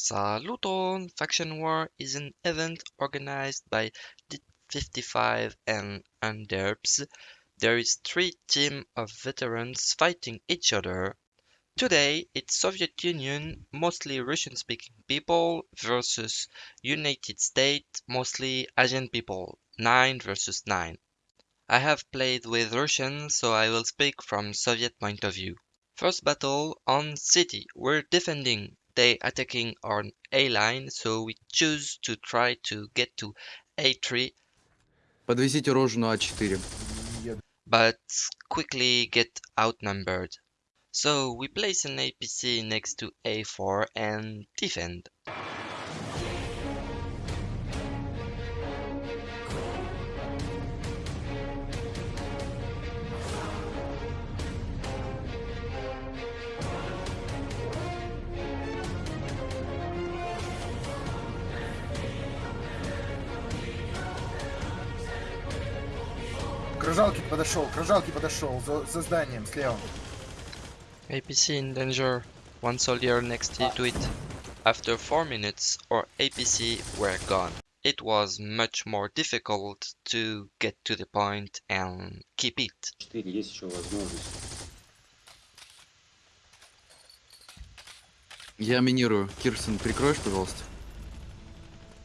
Saluton! Faction War is an event organized by DIT55 and Underps. There is three team of veterans fighting each other. Today it's Soviet Union, mostly Russian-speaking people, versus United States, mostly Asian people, 9 versus 9. I have played with Russian, so I will speak from Soviet point of view. First battle on city. We're defending they attacking on A line, so we choose to try to get to A3, Подвезите рожу на А4. but quickly get outnumbered. So we place an APC next to A4 and defend. К рожалке подошел, к рожалке подошел, за, за зданием слева. APC in danger. One soldier next to it. After 4 minutes, our APC were gone. It was much more difficult to get to the point and keep it. 4 есть еще возможность. Я минирую. Кирсон, прикроешь, пожалуйста?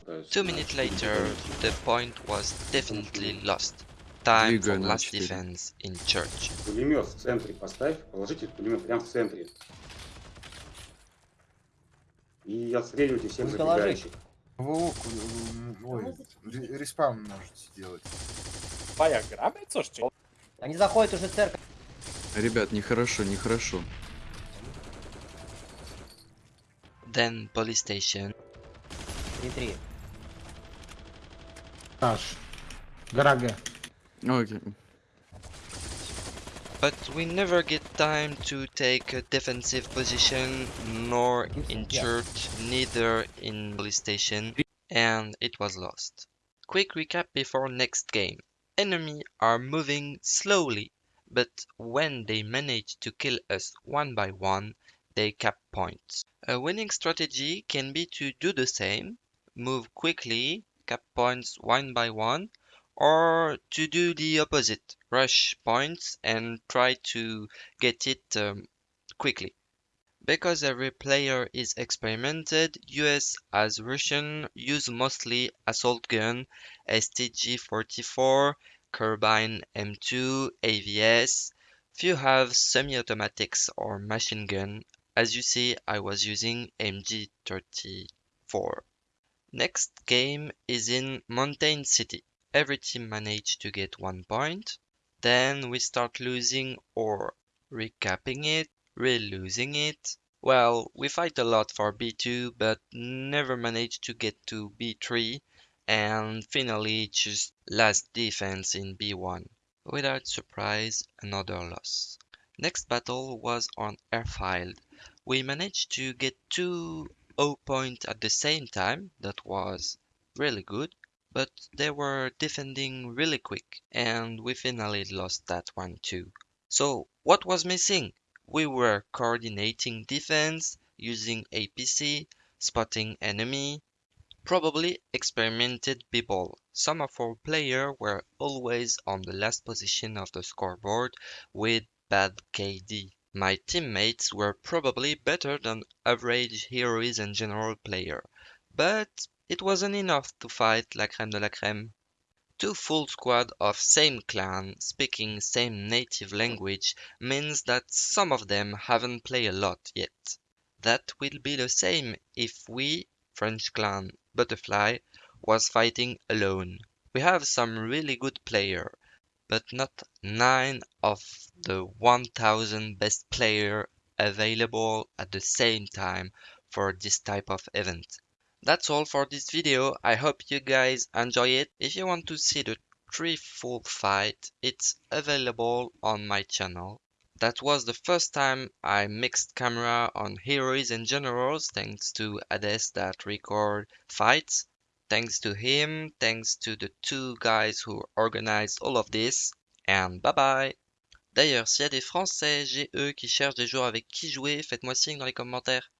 Пытаюсь Two на minutes четыре later, делать. the point was definitely lost. Time for last defense in church. Пулемет в центре поставь, положите пулемет прямо в центре. И отстреливайте всех Ну, забегающих. Во, м, ой, ре- респаун можете сделать. Моя грабит, слушайте. Они заходят уже в церковь. Ребят, нехорошо, нехорошо. Then police station. 3-3. Наш. Гора Okay. But we never get time to take a defensive position, nor in church, neither in police station, and it was lost. Quick recap before next game. Enemy are moving slowly, but when they manage to kill us one by one, they cap points. A winning strategy can be to do the same, move quickly, cap points one by one, or to do the opposite, rush points and try to get it um, quickly. Because every player is experimented, US as Russian use mostly assault gun, STG-44, carbine M2, AVS. Few have semi-automatics or machine gun. As you see, I was using MG34. Next game is in Mountain City. Every team managed to get one point. Then we start losing or recapping it, re-losing it. Well, we fight a lot for B2, but never managed to get to B3, and finally just last defense in B1. Without surprise, another loss. Next battle was on Airfield. We managed to get two O point at the same time, that was really good, but they were defending really quick, and we finally lost that one too. So, what was missing? We were coordinating defense, using APC, spotting enemy, probably experimented people. Some of our players were always on the last position of the scoreboard with bad KD. My teammates were probably better than average heroes and general player, but it wasn't enough to fight la crème de la crème. Two full squad of same clan speaking same native language means that some of them haven't played a lot yet. That will be the same if we, French clan Butterfly, was fighting alone. We have some really good player, but not 9 of the 1000 best player available at the same time for this type of event. That's all for this video. I hope you guys enjoy it. If you want to see the three full fight, it's available on my channel. That was the first time I mixed camera on heroes and generals thanks to Hades that record fights. Thanks to him, thanks to the two guys who organized all of this, and bye bye! D'ailleurs, s'il y a des Français, GE qui cherchent des joueurs avec qui jouer, faites-moi signe dans les commentaires.